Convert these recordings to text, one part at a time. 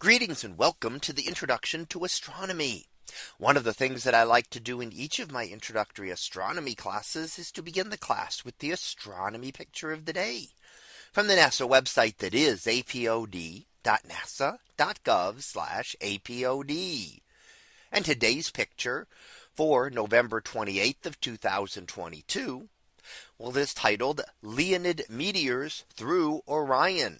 Greetings and welcome to the introduction to astronomy. One of the things that I like to do in each of my introductory astronomy classes is to begin the class with the astronomy picture of the day from the NASA website that is apod.nasa.gov apod. And today's picture for November 28th of 2022. Well, this titled Leonid meteors through Orion.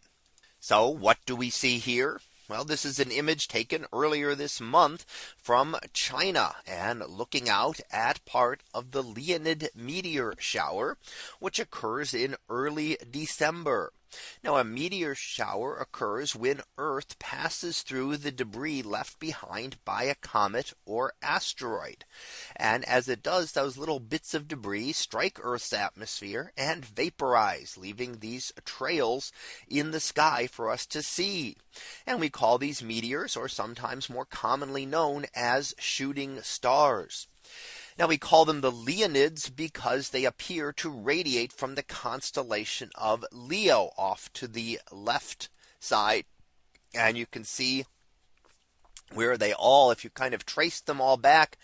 So what do we see here? Well, this is an image taken earlier this month from China and looking out at part of the Leonid meteor shower, which occurs in early December. Now a meteor shower occurs when Earth passes through the debris left behind by a comet or asteroid. And as it does, those little bits of debris strike Earth's atmosphere and vaporize, leaving these trails in the sky for us to see. And we call these meteors or sometimes more commonly known as shooting stars. Now we call them the Leonids because they appear to radiate from the constellation of Leo off to the left side. And you can see where are they all if you kind of trace them all back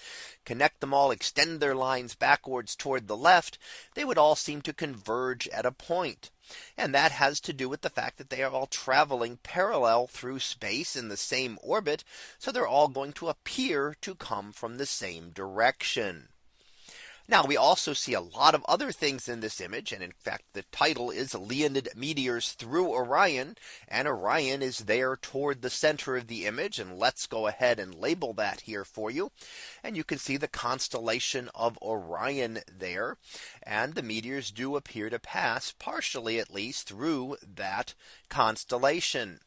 connect them all extend their lines backwards toward the left they would all seem to converge at a point and that has to do with the fact that they are all traveling parallel through space in the same orbit. So they're all going to appear to come from the same direction. Now we also see a lot of other things in this image. And in fact, the title is Leonid meteors through Orion. And Orion is there toward the center of the image. And let's go ahead and label that here for you. And you can see the constellation of Orion there. And the meteors do appear to pass partially at least through that constellation.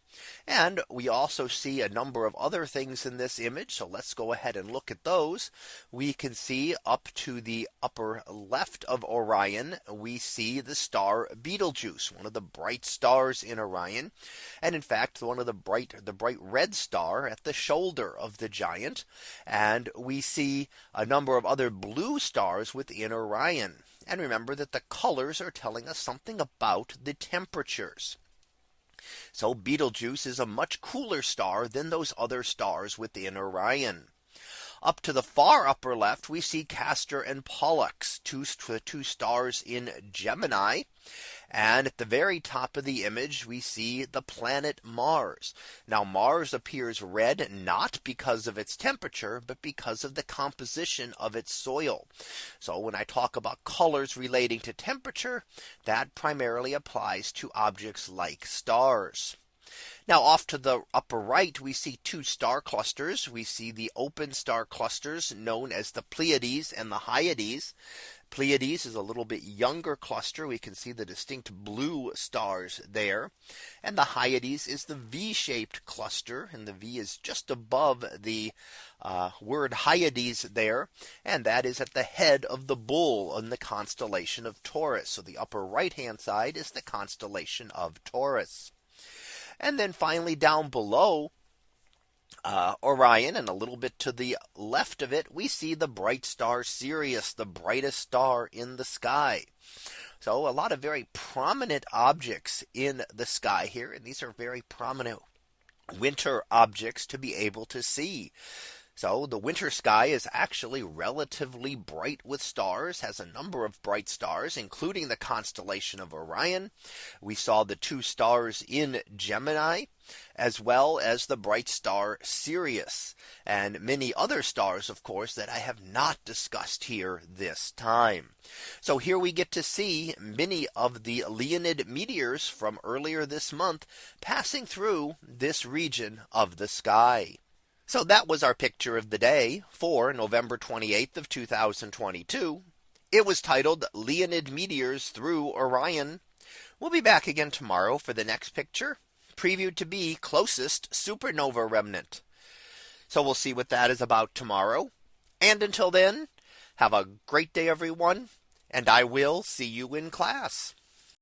And we also see a number of other things in this image. So let's go ahead and look at those. We can see up to the upper left of Orion, we see the star Betelgeuse, one of the bright stars in Orion. And in fact, one of the bright the bright red star at the shoulder of the giant. And we see a number of other blue stars within Orion. And remember that the colors are telling us something about the temperatures. So Betelgeuse is a much cooler star than those other stars within Orion. Up to the far upper left, we see Castor and Pollux, two, uh, two stars in Gemini. And at the very top of the image, we see the planet Mars. Now Mars appears red not because of its temperature, but because of the composition of its soil. So when I talk about colors relating to temperature, that primarily applies to objects like stars. Now off to the upper right, we see two star clusters. We see the open star clusters known as the Pleiades and the Hyades. Pleiades is a little bit younger cluster. We can see the distinct blue stars there. And the Hyades is the V shaped cluster. And the V is just above the uh, word Hyades there. And that is at the head of the bull in the constellation of Taurus. So the upper right hand side is the constellation of Taurus. And then finally down below uh, Orion and a little bit to the left of it, we see the bright star Sirius, the brightest star in the sky. So a lot of very prominent objects in the sky here. And these are very prominent winter objects to be able to see. So the winter sky is actually relatively bright with stars has a number of bright stars, including the constellation of Orion. We saw the two stars in Gemini as well as the bright star Sirius and many other stars, of course, that I have not discussed here this time. So here we get to see many of the Leonid meteors from earlier this month passing through this region of the sky. So that was our picture of the day for November 28th of 2022. It was titled Leonid meteors through Orion. We'll be back again tomorrow for the next picture previewed to be closest supernova remnant. So we'll see what that is about tomorrow. And until then, have a great day, everyone. And I will see you in class.